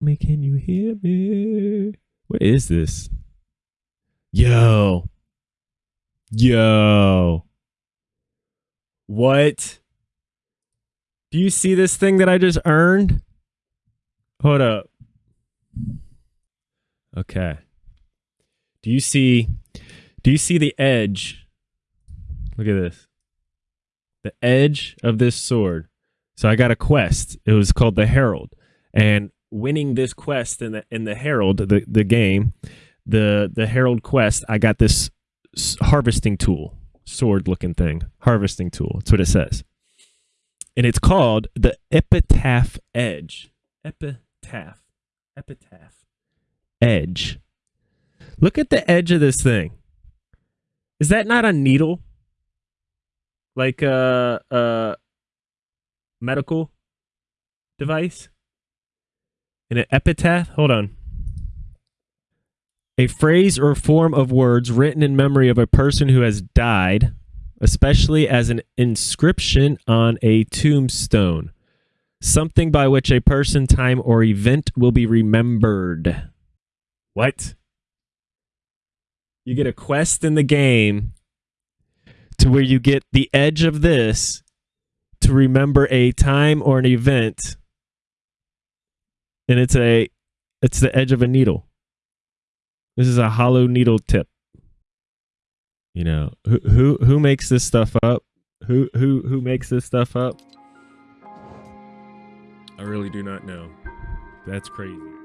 Me, can you hear me? What is this? Yo. Yo. What? Do you see this thing that I just earned? Hold up. Okay. Do you see do you see the edge? Look at this. The edge of this sword. So I got a quest. It was called the Herald. And winning this quest in the in the Herald, the, the game, the the Herald quest, I got this harvesting tool, sword looking thing. Harvesting tool. That's what it says. And it's called the Epitaph Edge. Epitaph. Epitaph. Edge. Look at the edge of this thing. Is that not a needle? Like a, a medical device? In an epitaph? Hold on. A phrase or form of words written in memory of a person who has died, especially as an inscription on a tombstone. Something by which a person, time, or event will be remembered. What? You get a quest in the game to where you get the edge of this to remember a time or an event and it's a it's the edge of a needle. This is a hollow needle tip. You know who who who makes this stuff up? Who who who makes this stuff up? I really do not know. That's crazy